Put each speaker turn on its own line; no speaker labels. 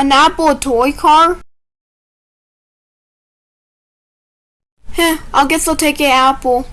An apple a toy car? Heh, I guess I'll take an apple.